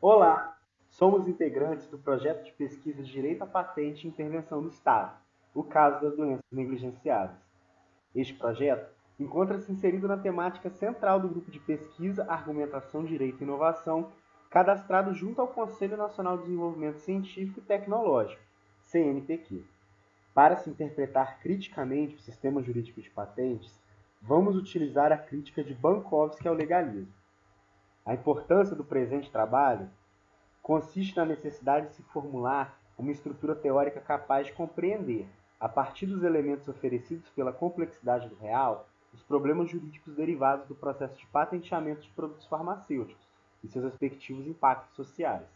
Olá, somos integrantes do projeto de pesquisa Direito à Patente e Intervenção do Estado, o caso das doenças negligenciadas. Este projeto encontra-se inserido na temática central do grupo de pesquisa Argumentação, Direito e Inovação, cadastrado junto ao Conselho Nacional de Desenvolvimento Científico e Tecnológico, CNPq. Para se interpretar criticamente o sistema jurídico de patentes, vamos utilizar a crítica de Bankovski ao legalismo. A importância do presente trabalho consiste na necessidade de se formular uma estrutura teórica capaz de compreender, a partir dos elementos oferecidos pela complexidade do real, os problemas jurídicos derivados do processo de patenteamento de produtos farmacêuticos e seus respectivos impactos sociais.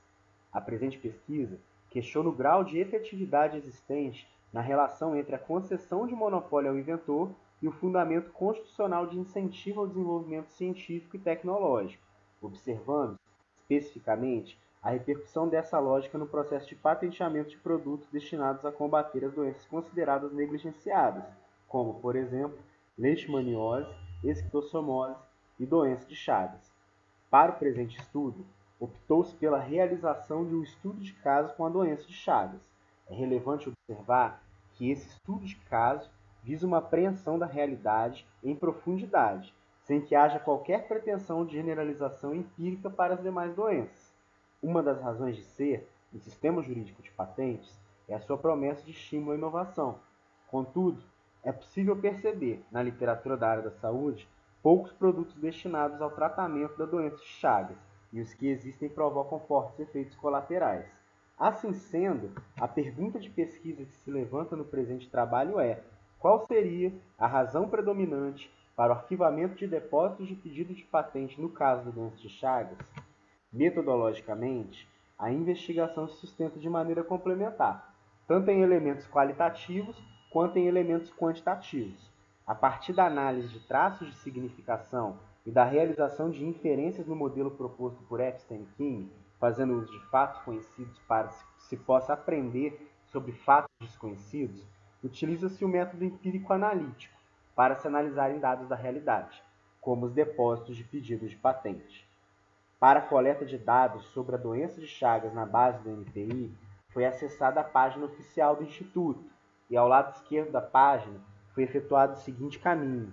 A presente pesquisa questiona o grau de efetividade existente na relação entre a concessão de monopólio ao inventor e o fundamento constitucional de incentivo ao desenvolvimento científico e tecnológico, observando, especificamente, a repercussão dessa lógica no processo de patenteamento de produtos destinados a combater as doenças consideradas negligenciadas, como, por exemplo, leishmaniose, esquistossomose e doença de Chagas. Para o presente estudo, optou-se pela realização de um estudo de caso com a doença de Chagas. É relevante observar que esse estudo de caso visa uma apreensão da realidade em profundidade, sem que haja qualquer pretensão de generalização empírica para as demais doenças. Uma das razões de ser do sistema jurídico de patentes é a sua promessa de estímulo à inovação. Contudo, é possível perceber, na literatura da área da saúde, poucos produtos destinados ao tratamento da doença de Chagas, e os que existem provocam fortes efeitos colaterais. Assim sendo, a pergunta de pesquisa que se levanta no presente trabalho é: qual seria a razão predominante para o arquivamento de depósitos de pedido de patente no caso da doença de Chagas? Metodologicamente, a investigação se sustenta de maneira complementar, tanto em elementos qualitativos quanto em elementos quantitativos. A partir da análise de traços de significação e da realização de inferências no modelo proposto por Epstein e King, fazendo uso de fatos conhecidos para que se possa aprender sobre fatos desconhecidos, utiliza-se o método empírico analítico para se analisarem dados da realidade, como os depósitos de pedidos de patente. Para a coleta de dados sobre a doença de Chagas na base do NPI, foi acessada a página oficial do Instituto e ao lado esquerdo da página foi efetuado o seguinte caminho.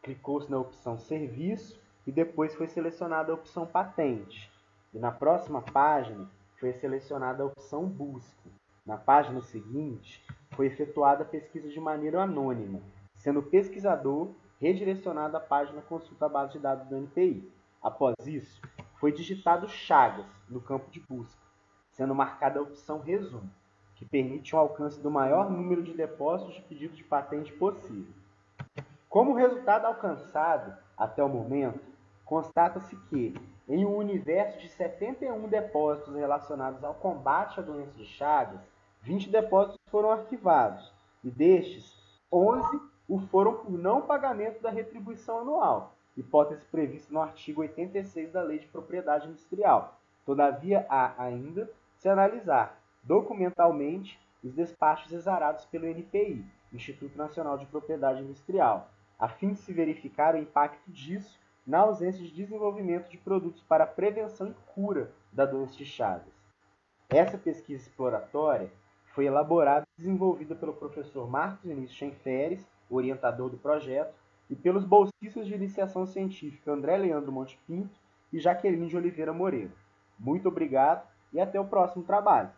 Clicou-se na opção Serviço e depois foi selecionada a opção Patente. E na próxima página foi selecionada a opção Busca. Na página seguinte, foi efetuada a pesquisa de maneira anônima, sendo pesquisador redirecionado à página Consulta a base de dados do NPI. Após isso, foi digitado Chagas no campo de busca, sendo marcada a opção Resumo, que permite o alcance do maior número de depósitos de pedido de patente possível. Como resultado alcançado até o momento, constata-se que, em um universo de 71 depósitos relacionados ao combate à doença de Chagas, 20 depósitos foram arquivados, e destes, 11 o foram por não pagamento da retribuição anual, hipótese prevista no artigo 86 da Lei de Propriedade Industrial. Todavia, há ainda se analisar documentalmente os despachos exarados pelo NPI, Instituto Nacional de Propriedade Industrial, a fim de se verificar o impacto disso na ausência de desenvolvimento de produtos para prevenção e cura da doença de Chagas. Essa pesquisa exploratória foi elaborada e desenvolvida pelo professor Marcos Vinícius Schenferes, orientador do projeto, e pelos bolsistas de iniciação científica André Leandro Monte Pinto e Jaqueline de Oliveira Moreira. Muito obrigado e até o próximo trabalho.